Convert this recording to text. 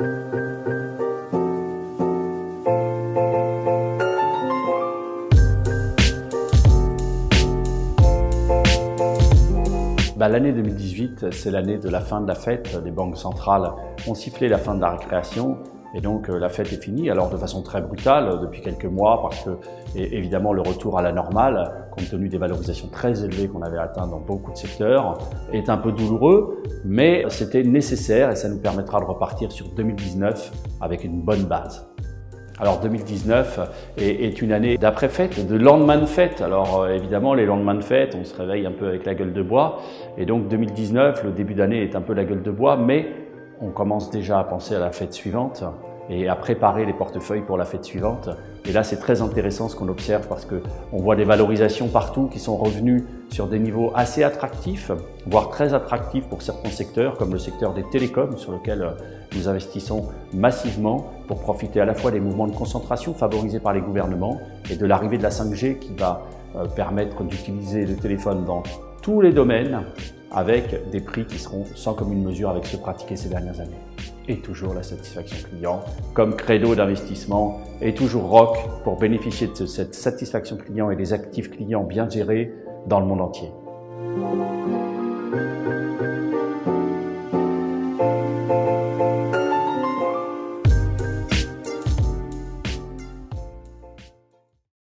Bah, l'année 2018, c'est l'année de la fin de la fête. Les banques centrales ont sifflé la fin de la récréation et donc euh, la fête est finie, alors de façon très brutale euh, depuis quelques mois parce que évidemment le retour à la normale, compte tenu des valorisations très élevées qu'on avait atteintes dans beaucoup de secteurs, est un peu douloureux, mais c'était nécessaire et ça nous permettra de repartir sur 2019 avec une bonne base. Alors 2019 est, une année d'après-fête, de lendemain de fête. Alors euh, évidemment, les lendemains de fête, on se réveille un peu avec la gueule de bois. Et donc 2019, le début d'année est un peu la gueule de bois, mais on commence déjà à penser à la fête suivante et à préparer les portefeuilles pour la fête suivante. Et là, c'est très intéressant ce qu'on observe parce qu'on voit des valorisations partout qui sont revenues sur des niveaux assez attractifs, voire très attractifs pour certains secteurs, comme le secteur des télécoms, sur lequel euh, nous investissons massivement pour profiter à la fois des mouvements de concentration favorisés par les gouvernements et de l'arrivée de la 5G qui va euh, permettre d'utiliser le téléphone dans tous les domaines avec des prix qui seront sans commune mesure avec ceux pratiqués ces dernières années. Et toujours la satisfaction client comme credo d'investissement et toujours ROC pour bénéficier de cette satisfaction client et des actifs clients bien gérés dans le monde entier.